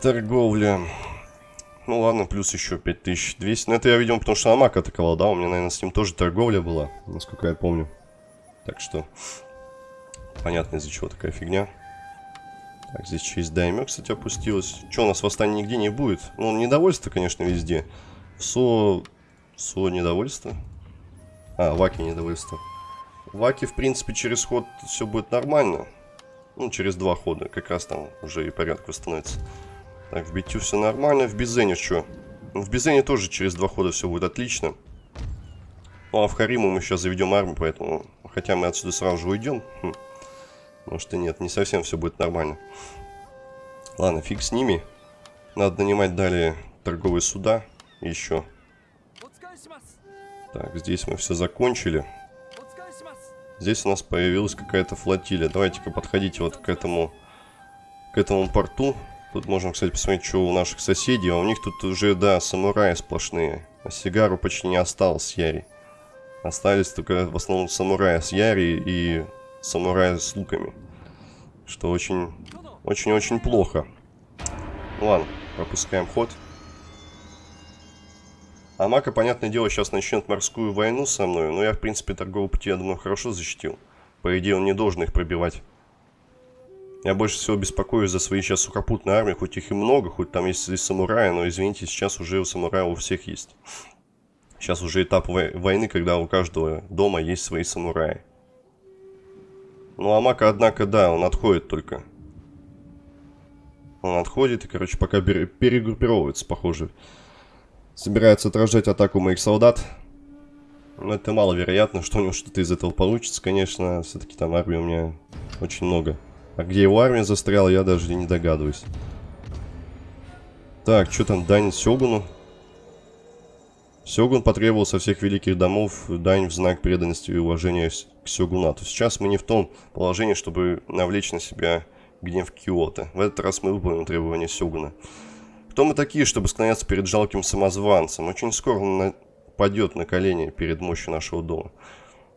Торговля. Ну ладно, плюс еще 5200. Но это я, видимо, потому что Амак атаковал, да? У меня, наверное, с ним тоже торговля была, насколько я помню. Так что, понятно, из-за чего такая фигня. Так, здесь через Даймё, кстати, опустилось. Что, у нас восстания нигде не будет? Ну, недовольство, конечно, везде. Со... Со недовольство. А, Ваки недовольство. Ваки, в принципе, через ход все будет нормально. Ну, через два хода. Как раз там уже и порядок восстановится. Так, в битю все нормально. В Бизене что? Ну, в Бизене тоже через два хода все будет отлично. Ну, а в Хариму мы сейчас заведем армию, поэтому... Хотя мы отсюда сразу же уйдем. Хм. Может и нет, не совсем все будет нормально. Ладно, фиг с ними. Надо нанимать далее торговые суда. Еще. Так, здесь мы все закончили. Здесь у нас появилась какая-то флотилия. Давайте-ка подходите вот к этому, к этому порту. Тут можем, кстати, посмотреть, что у наших соседей. А у них тут уже, да, самураи сплошные. А сигару почти не осталось Яри. Остались только в основном самураи с Яри и самураи с луками. Что очень, очень-очень плохо. Ладно, пропускаем ход. Амака, понятное дело, сейчас начнет морскую войну со мной, но я, в принципе, торговый пути, я думаю, хорошо защитил. По идее, он не должен их пробивать. Я больше всего беспокоюсь за свои сейчас сухопутные армии, хоть их и много, хоть там есть и самураи, но, извините, сейчас уже у самурая у всех есть. Сейчас уже этап войны, когда у каждого дома есть свои самураи. Ну, Амака, однако, да, он отходит только. Он отходит и, короче, пока перегруппировывается, похоже собирается отражать атаку моих солдат. Но это маловероятно, что у него что-то из этого получится, конечно. Все-таки там армии у меня очень много. А где его армия застряла, я даже не догадываюсь. Так, что там, дань Сёгуну? Сёгун потребовал со всех великих домов дань в знак преданности и уважения к Сёгунату. Сейчас мы не в том положении, чтобы навлечь на себя гнев Киота. В этот раз мы выполним требования Сёгуна. Кто мы такие, чтобы склоняться перед жалким самозванцем? Очень скоро он падет на колени перед мощью нашего дома.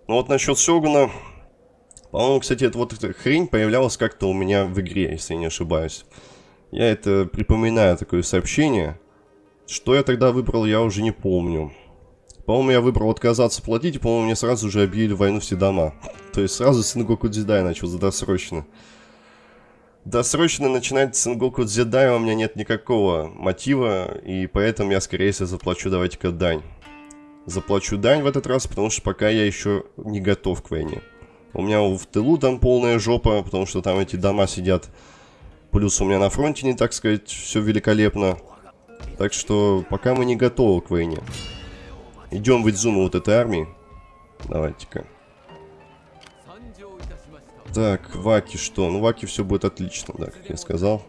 Ну вот насчет Сёгуна... По-моему, кстати, эта вот эта хрень появлялась как-то у меня в игре, если я не ошибаюсь. Я это припоминаю, такое сообщение. Что я тогда выбрал, я уже не помню. По-моему, я выбрал отказаться платить, по-моему, мне сразу же объявили войну все дома. То есть сразу Сингоку Дзидай начал досрочно. Досрочно начинать Сенгоку Дзедай у меня нет никакого мотива, и поэтому я, скорее всего, заплачу давайте-ка дань. Заплачу дань в этот раз, потому что пока я еще не готов к войне. У меня в тылу там полная жопа, потому что там эти дома сидят. Плюс у меня на фронте не, так сказать, все великолепно. Так что пока мы не готовы к войне. Идем в Идзуму вот этой армии. Давайте-ка. Так, Ваки что? Ну, Ваки все будет отлично, да, как я сказал.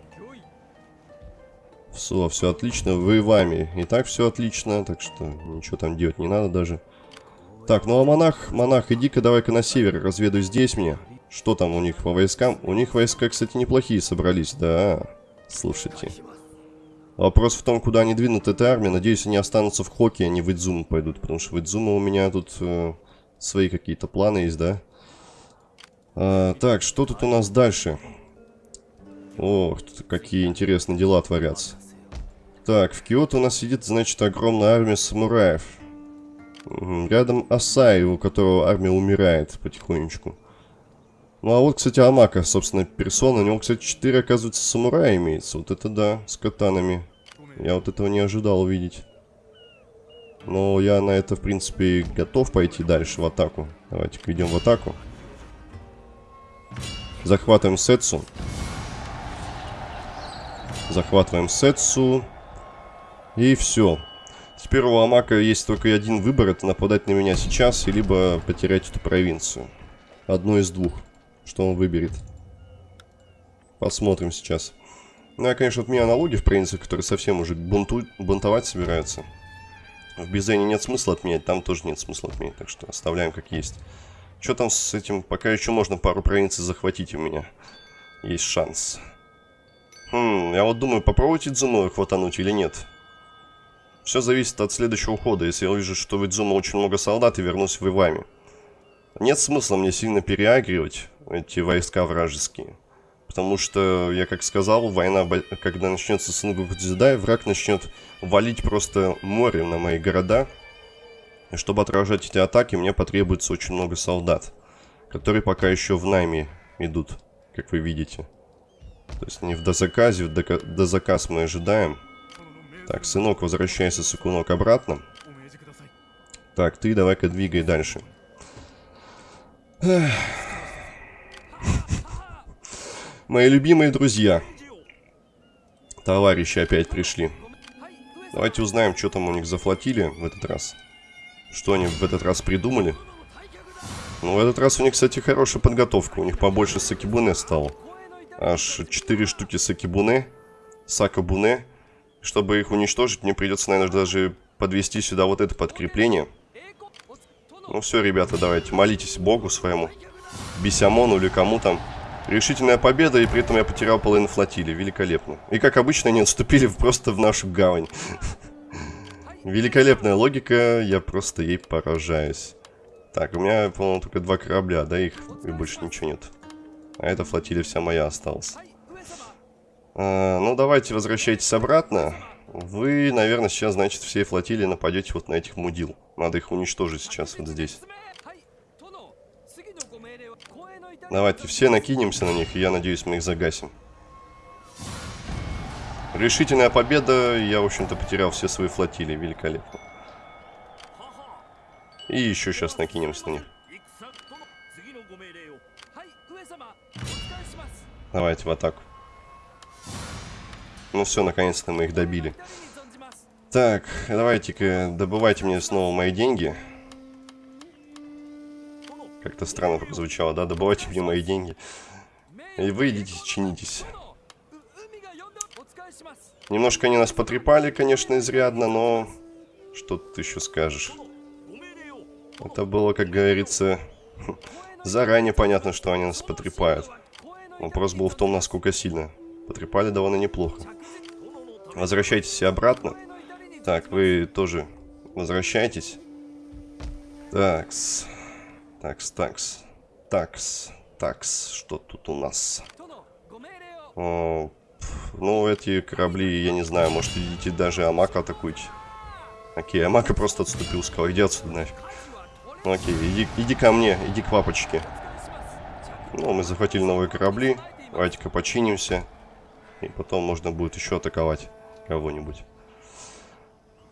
Все, все отлично. Вы вами. И так все отлично, так что ничего там делать не надо даже. Так, ну а монах, монах, иди-ка давай-ка на север, разведай здесь мне. Что там у них по войскам? У них войска, кстати, неплохие собрались, да. Слушайте. Вопрос в том, куда они двинут эта армия. Надеюсь, они останутся в Хоке, а не в Идзуму пойдут. Потому что в Идзуму у меня тут э, свои какие-то планы есть, да? А, так, что тут у нас дальше? Ох, тут какие интересные дела творятся. Так, в Киото у нас сидит, значит, огромная армия самураев. Рядом Асай, у которого армия умирает потихонечку. Ну а вот, кстати, Амака, собственно, персона. У него, кстати, 4, оказывается, самурая имеется. Вот это да, с катанами. Я вот этого не ожидал увидеть. Но я на это, в принципе, готов пойти дальше в атаку. Давайте-ка идем в атаку. Захватываем Сетсу. Захватываем Сетсу. И все. Теперь у Амака есть только один выбор. Это нападать на меня сейчас, либо потерять эту провинцию. Одно из двух. Что он выберет. Посмотрим сейчас. Ну, я, конечно, от меня налоги в провинции, которые совсем уже бунту... бунтовать собираются. В Бизене нет смысла отменять, там тоже нет смысла отменять, так что оставляем как есть. Что там с этим? Пока еще можно пару провинций захватить у меня. Есть шанс. Хм, я вот думаю, попробовать Идзуну хватануть или нет. Все зависит от следующего хода. Если я увижу, что в Идзуну очень много солдат, и вернусь в Ивами. Нет смысла мне сильно переагривать эти войска вражеские. Потому что, я как сказал, война, когда начнется Сенгоку Дзидай, враг начнет валить просто море на мои города. И чтобы отражать эти атаки, мне потребуется очень много солдат, которые пока еще в найме идут, как вы видите. То есть не в дозаказе, в дозаказ мы ожидаем. Так, сынок, возвращайся, сыкунок, обратно. Так, ты давай-ка двигай дальше. Мои любимые друзья. Товарищи опять пришли. Давайте узнаем, что там у них зафлотили в этот раз. Что они в этот раз придумали. Ну, в этот раз у них, кстати, хорошая подготовка. У них побольше сакибуне стало. Аж 4 штуки сакибуне. Сакабуне. Чтобы их уничтожить, мне придется, наверное, даже подвести сюда вот это подкрепление. Ну все, ребята, давайте, молитесь Богу своему. Бисямону или кому там. Решительная победа, и при этом я потерял половину флотилии. Великолепно. И как обычно, они отступили просто в нашу гавань. Великолепная логика, я просто ей поражаюсь. Так, у меня, по-моему, только два корабля, да, их и больше ничего нет. А эта флотилия вся моя осталась. А, ну, давайте возвращайтесь обратно. Вы, наверное, сейчас, значит, всей флотилии нападете вот на этих мудил. Надо их уничтожить сейчас вот здесь. Давайте все накинемся на них, и я надеюсь, мы их загасим. Решительная победа. Я, в общем-то, потерял все свои флотилии. Великолепно. И еще сейчас накинемся на них. Давайте в атаку. Ну все, наконец-то мы их добили. Так, давайте-ка добывайте мне снова мои деньги. Как-то странно прозвучало, да? Добывайте мне мои деньги. И вы идите, чинитесь. Немножко они нас потрепали, конечно, изрядно, но... Что ты еще скажешь? Это было, как говорится, заранее понятно, что они нас потрепают. Вопрос был в том, насколько сильно. Потрепали довольно неплохо. Возвращайтесь обратно. Так, вы тоже возвращайтесь. Такс. Такс, такс. Такс, такс. Что тут у нас? О, ну, эти корабли, я не знаю, может, идите даже Амака атакуйте. Окей, Амака просто отступил, сказал, иди отсюда нафиг. Ну, окей, иди, иди ко мне, иди к папочке. Ну, мы захватили новые корабли. Давайте-ка починимся. И потом можно будет еще атаковать кого-нибудь.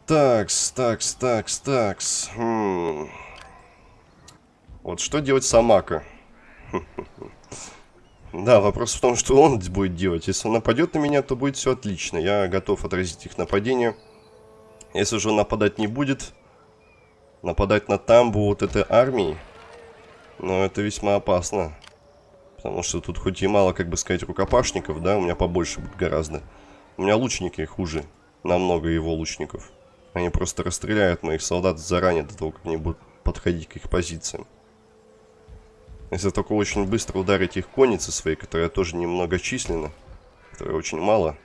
Такс, такс, такс, такс. Хм. Вот что делать с Амака? Да, вопрос в том, что он будет делать. Если он нападет на меня, то будет все отлично. Я готов отразить их нападение. Если же он нападать не будет, нападать на тамбу вот этой армии, но это весьма опасно. Потому что тут хоть и мало, как бы сказать, рукопашников, да, у меня побольше будет гораздо. У меня лучники хуже, намного его лучников. Они просто расстреляют моих солдат заранее до того, как они будут подходить к их позициям. Если только очень быстро ударить их конницы свои, которая тоже немногочисленна, которая очень мало.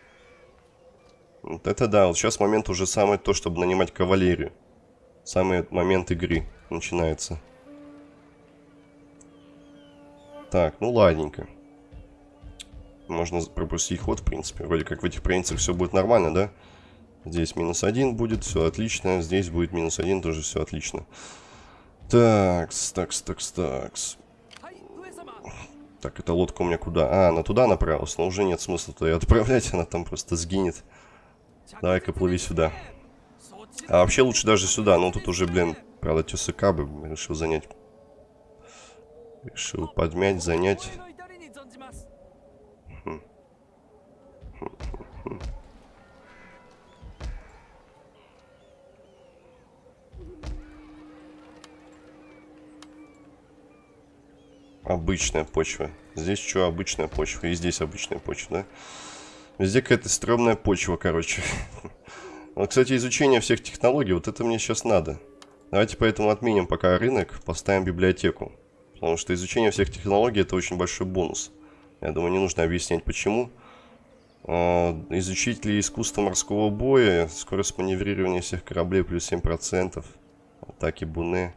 Вот это да, вот сейчас момент уже самый то, чтобы нанимать кавалерию. Самый момент игры начинается. Так, ну ладненько. Можно пропустить ход, в принципе. Вроде как в этих провинциях все будет нормально, да? Здесь минус один будет, все отлично. Здесь будет минус один, тоже все отлично. Такс, такс, такс, такс. Так, эта лодка у меня куда? А, она туда направилась, но уже нет смысла туда ее отправлять, она там просто сгинет. Давай-ка плыви сюда. А вообще лучше даже сюда, но тут уже, блин, правда, тесака бы решил занять. Решил подмять, занять. Обычная почва. Здесь что, обычная почва. И здесь обычная почва, да? Везде какая-то стрёмная почва, короче. Вот, кстати, изучение всех технологий, вот это мне сейчас надо. Давайте поэтому отменим пока рынок, поставим библиотеку. Потому что изучение всех технологий это очень большой бонус. Я думаю, не нужно объяснять почему. А, изучить ли искусство морского боя, скорость маневрирования всех кораблей плюс 7%, атаки буны.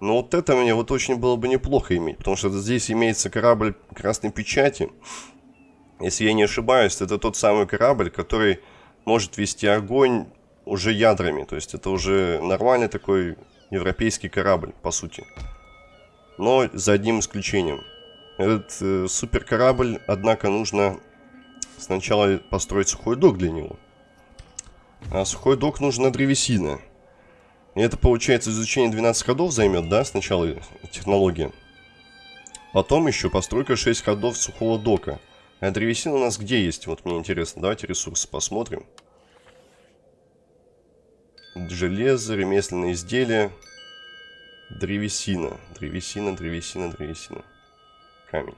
Но вот это мне вот очень было бы неплохо иметь, потому что здесь имеется корабль красной печати. Если я не ошибаюсь, это тот самый корабль, который может вести огонь уже ядрами. То есть это уже нормальный такой европейский корабль, по сути. Но за одним исключением. Этот э, супер корабль, однако, нужно сначала построить сухой док для него. А сухой док нужна древесина. И это, получается, изучение 12 ходов займет, да, сначала технология. Потом еще постройка 6 ходов сухого дока. А древесина у нас где есть? Вот мне интересно. Давайте ресурсы посмотрим. Железо, ремесленные изделия. Древесина. Древесина, древесина, древесина. Камень.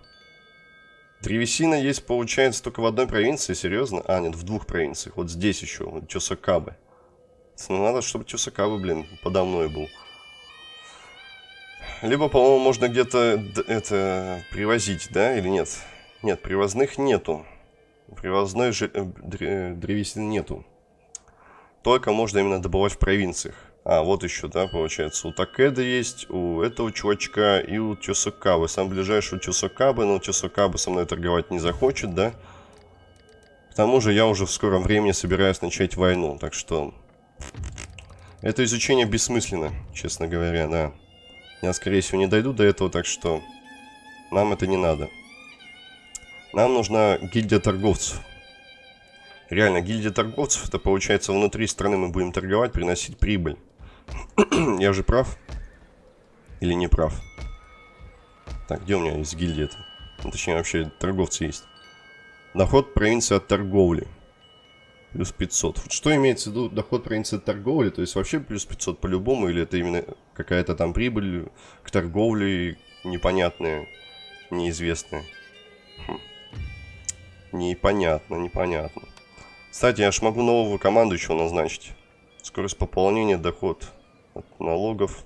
Древесина есть, получается, только в одной провинции, серьезно? А, нет, в двух провинциях. Вот здесь еще, вот Чосакабы. Ну, надо, чтобы Чусакавы, блин, подо мной был. Либо, по-моему, можно где-то это привозить, да, или нет? Нет, привозных нету. Привозной же, э, древесины нету. Только можно именно добывать в провинциях. А, вот еще, да, получается, у Такеда есть, у этого чувачка и у Чусакабы. Сам ближайший у Чусакабы, но Чусакабы со мной торговать не захочет, да? К тому же я уже в скором времени собираюсь начать войну, так что это изучение бессмысленно, честно говоря, да. Я, скорее всего, не дойду до этого, так что нам это не надо. Нам нужна гильдия торговцев. Реально, гильдия торговцев, это получается внутри страны мы будем торговать, приносить прибыль. Я же прав? Или не прав? Так, где у меня есть гильдия-то? Ну, точнее, вообще торговцы есть. Доход провинции от торговли плюс 500. Вот что имеется в виду доход провинции торговли? То есть вообще плюс 500 по-любому? Или это именно какая-то там прибыль к торговле непонятная, неизвестная? Хм. Непонятно, непонятно. Кстати, я ж могу команду еще назначить. Скорость пополнения, доход от налогов.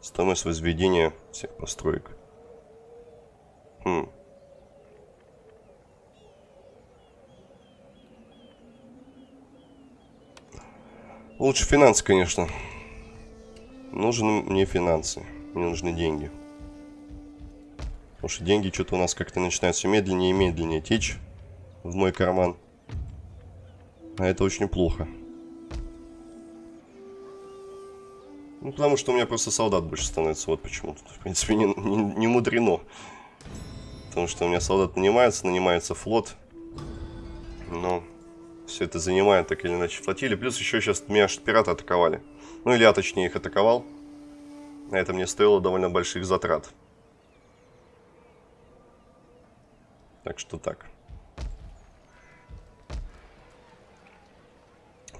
Стоимость возведения всех построек. Хм. Лучше финансы, конечно. Нужны мне финансы. Мне нужны деньги. Потому что деньги что-то у нас как-то начинают все медленнее и медленнее течь в мой карман. А это очень плохо. Ну, потому что у меня просто солдат больше становится. Вот почему. Тут, в принципе, не, не, не мудрено. Потому что у меня солдат нанимается, нанимается флот. Но все это занимает так или иначе флотилии. Плюс еще сейчас меня пираты атаковали. Ну или я точнее их атаковал. На это мне стоило довольно больших затрат. Так что так.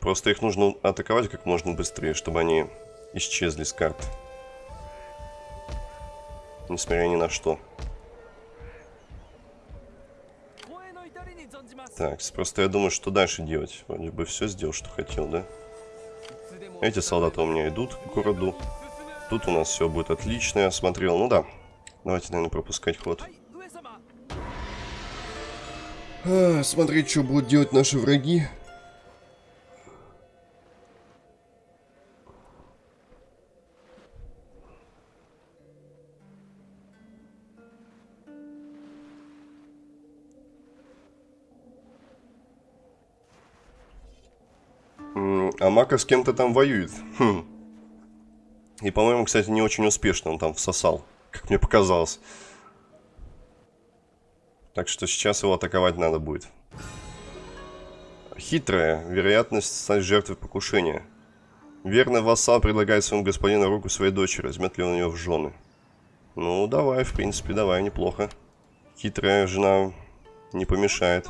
Просто их нужно атаковать как можно быстрее, чтобы они исчезли с карты. Несмотря ни на что. Так, просто я думаю, что дальше делать. Вроде бы все сделал, что хотел, да? Эти солдаты у меня идут к городу. Тут у нас все будет отлично, я смотрел. Ну да, давайте, наверное, пропускать ход. А, смотреть, что будут делать наши враги. Мака с кем-то там воюет. Хм. И, по-моему, кстати, не очень успешно он там всосал, как мне показалось. Так что сейчас его атаковать надо будет. Хитрая. Вероятность стать жертвой покушения. Верный вассал предлагает своему господину руку своей дочери. Возьмет ли он ее в жены? Ну, давай, в принципе, давай, неплохо. Хитрая жена не помешает.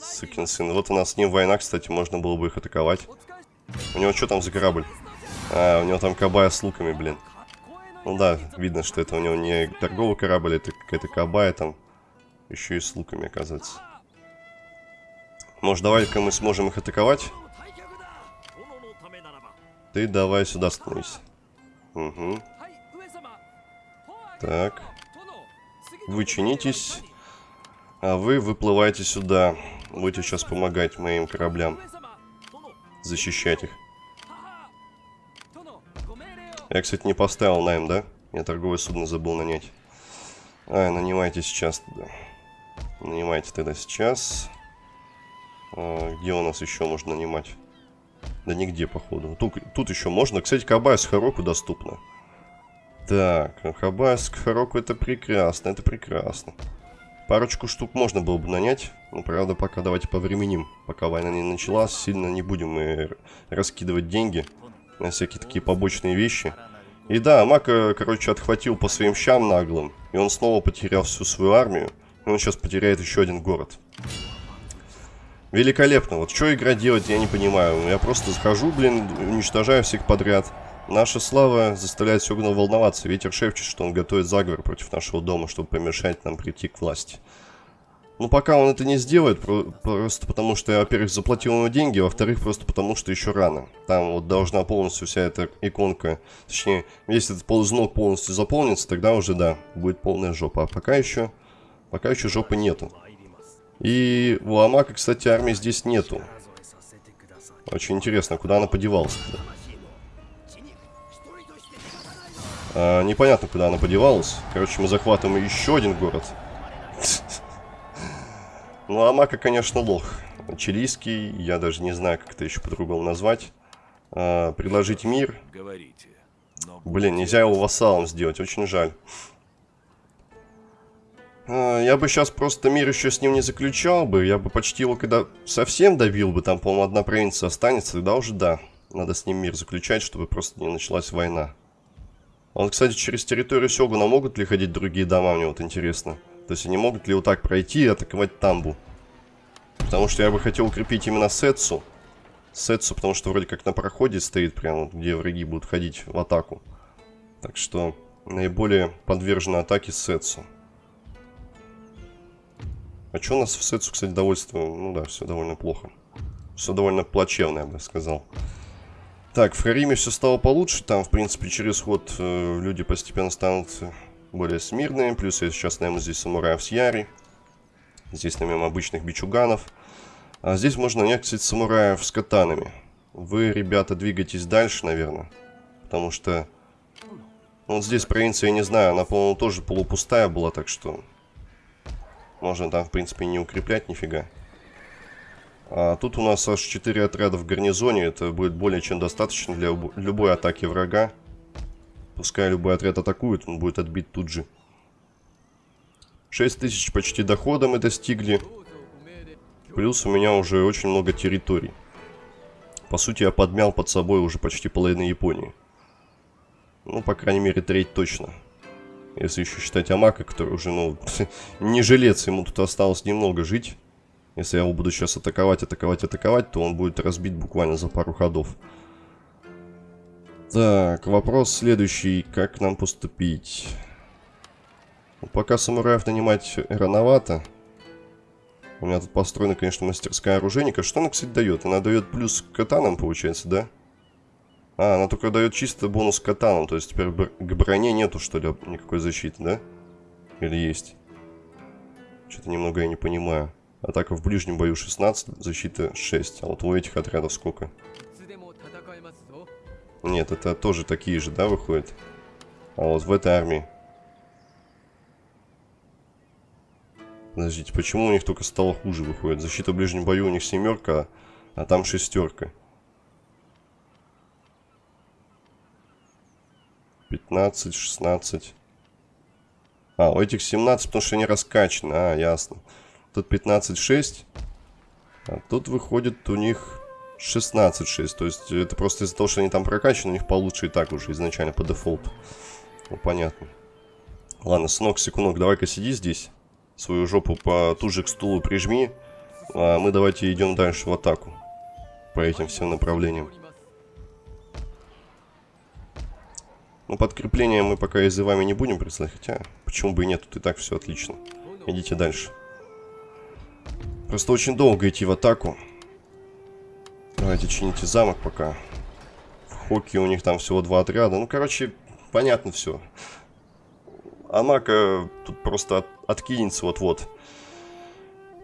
Сукин сын. Вот у нас с ним война, кстати, можно было бы их атаковать. У него что там за корабль? А, у него там кабая с луками, блин. Ну да, видно, что это у него не торговый корабль, это какая-то кабая там. Еще и с луками, оказывается. Может, давай-ка мы сможем их атаковать? Ты давай сюда становись. Угу. Так. Вы чинитесь. А вы выплываете сюда. Будете сейчас помогать моим кораблям. Защищать их. Я, кстати, не поставил найм, да? Я торговое судно забыл нанять. А, нанимайте сейчас тогда. Нанимайте тогда сейчас. А, где у нас еще можно нанимать? Да нигде, походу. Тут, тут еще можно. Кстати, Кабайск Хароку доступно. Так, Хабайск Хароку это прекрасно, это прекрасно. Парочку штук можно было бы нанять. Ну, правда, пока давайте повременим. Пока война не началась, сильно не будем мы раскидывать деньги на всякие такие побочные вещи. И да, Мака, короче, отхватил по своим щам наглым. И он снова потерял всю свою армию. И он сейчас потеряет еще один город. Великолепно. Вот что игра делать, я не понимаю. Я просто захожу, блин, уничтожаю всех подряд. Наша слава заставляет Сёгуна волноваться. Ветер шепчет, что он готовит заговор против нашего дома, чтобы помешать нам прийти к власти. Ну, пока он это не сделает, просто потому что я, во-первых, заплатил ему деньги, во-вторых, просто потому что еще рано. Там вот должна полностью вся эта иконка, точнее, если этот ползнок полностью заполнится, тогда уже, да, будет полная жопа. А пока еще, пока еще жопы нету. И у Амака, кстати, армии здесь нету. Очень интересно, куда она подевалась а, Непонятно, куда она подевалась. Короче, мы захватываем еще один город. Ну, Амака, конечно, лох. Чилийский, я даже не знаю, как это еще по-другому назвать. А, предложить мир. Блин, нельзя его вассалом сделать, очень жаль. А, я бы сейчас просто мир еще с ним не заключал бы. Я бы почти его когда совсем добил бы, там, по-моему, одна провинция останется, тогда уже да. Надо с ним мир заключать, чтобы просто не началась война. Он, кстати, через территорию Сёгуна могут ли ходить другие дома, мне вот интересно. То есть они могут ли вот так пройти и атаковать Тамбу? Потому что я бы хотел укрепить именно Сетсу. Сетсу, потому что вроде как на проходе стоит, прямо где враги будут ходить в атаку. Так что наиболее подвержена атаке Сетсу. А что у нас в Сетсу, кстати, довольство? Ну да, все довольно плохо. Все довольно плачевно, я бы сказал. Так, в Хариме все стало получше. Там, в принципе, через ход э, люди постепенно станут более смирные. Плюс я сейчас наем здесь самураев с Яри. Здесь наем обычных бичуганов. А здесь можно нанять, кстати, самураев с катанами. Вы, ребята, двигайтесь дальше, наверное. Потому что... Ну, вот здесь провинция, я не знаю, она, по-моему, тоже полупустая была, так что... Можно там, в принципе, не укреплять нифига. А тут у нас аж 4 отряда в гарнизоне. Это будет более чем достаточно для любой атаки врага. Пускай любой отряд атакует, он будет отбит тут же. 6 тысяч почти дохода мы достигли. Плюс у меня уже очень много территорий. По сути, я подмял под собой уже почти половину Японии. Ну, по крайней мере, треть точно. Если еще считать Амака, который уже, ну, не жилец, ему тут осталось немного жить. Если я его буду сейчас атаковать, атаковать, атаковать, то он будет разбит буквально за пару ходов. Так, вопрос следующий. Как нам поступить? Ну, пока самураев нанимать рановато. У меня тут построена, конечно, мастерская оружейника. Что она, кстати, дает? Она дает плюс к катанам, получается, да? А, она только дает чисто бонус к катанам. То есть теперь к броне нету, что ли, никакой защиты, да? Или есть? Что-то немного я не понимаю. Атака в ближнем бою 16, защита 6. А вот у этих отрядов сколько? Нет, это тоже такие же, да, выходят? А вот в этой армии. Подождите, почему у них только стало хуже выходит? Защита в ближнем бою у них семерка, а там шестерка. 15, 16. А, у этих 17, потому что они раскачаны. А, ясно. Тут 15, 6. А тут выходит у них 16-6. То есть это просто из-за того, что они там прокачаны, у них получше и так уже изначально по дефолту. Ну, понятно. Ладно, сынок, секундок, давай-ка сиди здесь. Свою жопу потуже к стулу прижми. А мы давайте идем дальше в атаку. По этим всем направлениям. Ну, подкрепление мы пока из вами не будем присылать. Хотя, почему бы и нет, тут и так все отлично. Идите дальше. Просто очень долго идти в атаку. Давайте чините замок пока. В Хоке у них там всего два отряда. Ну, короче, понятно все. Амака тут просто от, откинется вот-вот.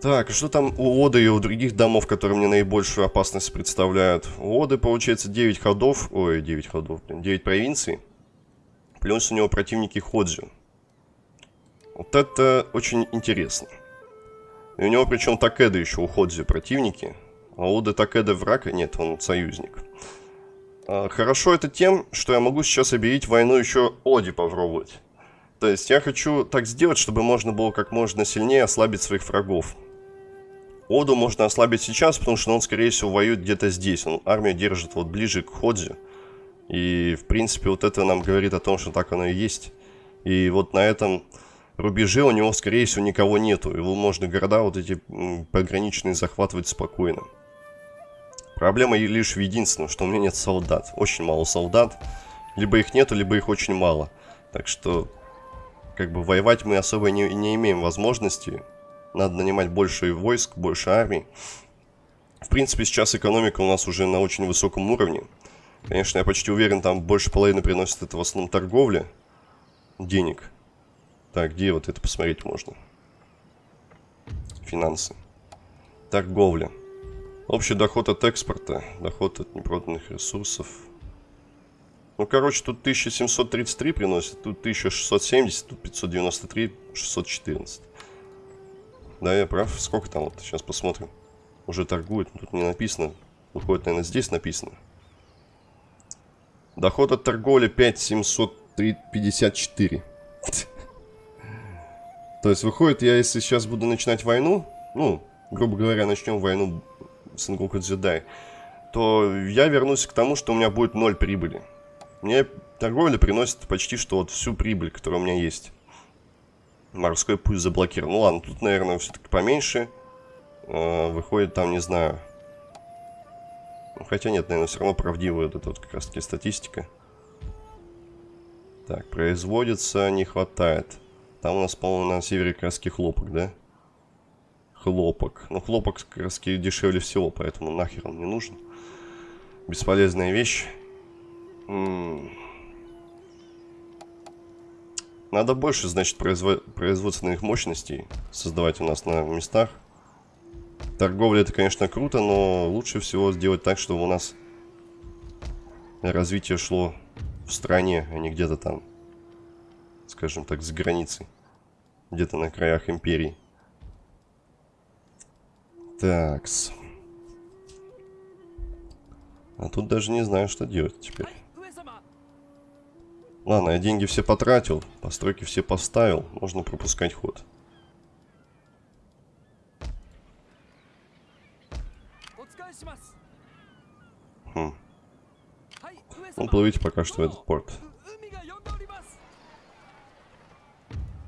Так, что там у Оды и у других домов, которые мне наибольшую опасность представляют? У Оды, получается, 9 ходов. Ой, 9 ходов, блин. 9 провинций. Плюс у него противники Ходзю. Вот это очень интересно. И у него причем Такеда еще у Ходзю противники. А у Такеда врага нет, он союзник. А, хорошо это тем, что я могу сейчас объявить войну еще Оди попробовать. То есть я хочу так сделать, чтобы можно было как можно сильнее ослабить своих врагов. Оду можно ослабить сейчас, потому что он, скорее всего, воюет где-то здесь. Он армию держит вот ближе к Ходзе. И, в принципе, вот это нам говорит о том, что так оно и есть. И вот на этом рубеже у него, скорее всего, никого нету. Его можно города вот эти пограничные захватывать спокойно. Проблема лишь в единственном, что у меня нет солдат. Очень мало солдат. Либо их нету, либо их очень мало. Так что, как бы, воевать мы особо не, не имеем возможности. Надо нанимать больше войск, больше армий. В принципе, сейчас экономика у нас уже на очень высоком уровне. Конечно, я почти уверен, там больше половины приносит это в основном торговля денег. Так, где вот это посмотреть можно? Финансы. Торговля. Общий доход от экспорта, доход от непроданных ресурсов. Ну, короче, тут 1733 приносит, тут 1670, тут 593, 614. Да, я прав. Сколько там вот? Сейчас посмотрим. Уже торгует, тут не написано. Выходит, наверное, здесь написано. Доход от торговли 5754. То есть, выходит, я если сейчас буду начинать войну, ну, грубо говоря, начнем войну Сенгоку Джедай, то я вернусь к тому, что у меня будет ноль прибыли. Мне торговля приносит почти что вот всю прибыль, которая у меня есть. Морской путь заблокирован. Ну ладно, тут, наверное, все-таки поменьше. Э, выходит там, не знаю... Ну, хотя нет, наверное, все равно правдивая вот эта вот как раз таки статистика. Так, производится не хватает. Там у нас, по-моему, на севере как хлопок, да? Хлопок. Ну, хлопок как раз дешевле всего, поэтому нахер он не нужен. Бесполезная вещь. М -м Надо больше, значит, производ... производственных мощностей создавать у нас на местах. Торговля это, конечно, круто, но лучше всего сделать так, чтобы у нас развитие шло в стране, а не где-то там, скажем так, за границей. Где-то на краях империи. Такс. А тут даже не знаю, что делать теперь. Ладно, я деньги все потратил, постройки все поставил, можно пропускать ход. Хм. Ну, плывите пока что в этот порт.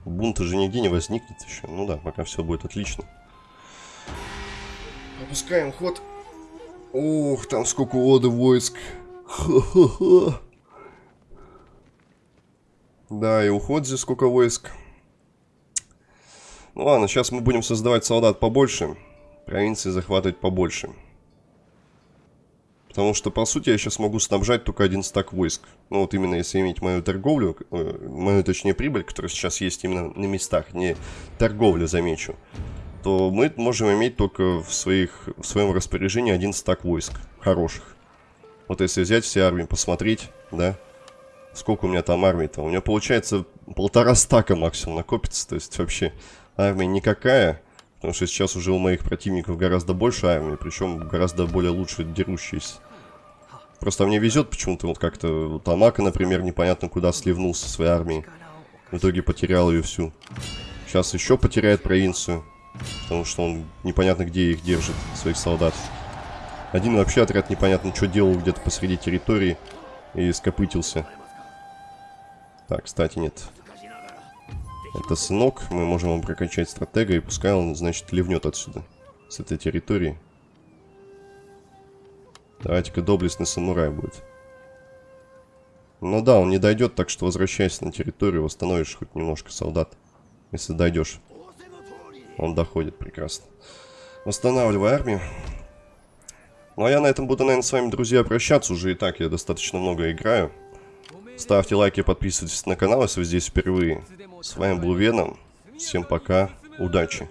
Бунта же нигде не возникнет еще. Ну да, пока все будет отлично. Опускаем ход. Ух, там сколько воды войск. Ха-ха-ха. Да, и уход здесь сколько войск. Ну ладно, сейчас мы будем создавать солдат побольше. Провинции захватывать побольше. Потому что, по сути, я сейчас могу снабжать только один стак войск. Ну, вот именно если иметь мою торговлю, э, мою, точнее, прибыль, которая сейчас есть именно на местах, не торговлю, замечу, то мы можем иметь только в, своих, в своем распоряжении один стак войск хороших. Вот если взять все армии, посмотреть, да, Сколько у меня там армии-то? У меня получается полтора стака максимум накопится. То есть вообще армия никакая. Потому что сейчас уже у моих противников гораздо больше армии. Причем гораздо более лучше дерущиеся. Просто мне везет почему-то. Вот как-то вот Амака, например, непонятно куда сливнулся своей армией. В итоге потерял ее всю. Сейчас еще потеряет провинцию. Потому что он непонятно где их держит, своих солдат. Один вообще отряд непонятно что делал где-то посреди территории. И скопытился. Так, кстати, нет. Это сынок. Мы можем его прокачать стратега, и пускай он, значит, ливнет отсюда. С этой территории. Давайте-ка доблестный самурай будет. Ну да, он не дойдет, так что возвращайся на территорию, восстановишь хоть немножко солдат. Если дойдешь. Он доходит, прекрасно. Восстанавливай армию. Ну а я на этом буду, наверное, с вами, друзья, прощаться. Уже и так я достаточно много играю. Ставьте лайки, подписывайтесь на канал, если вы здесь впервые. С вами был Веном. Всем пока, удачи.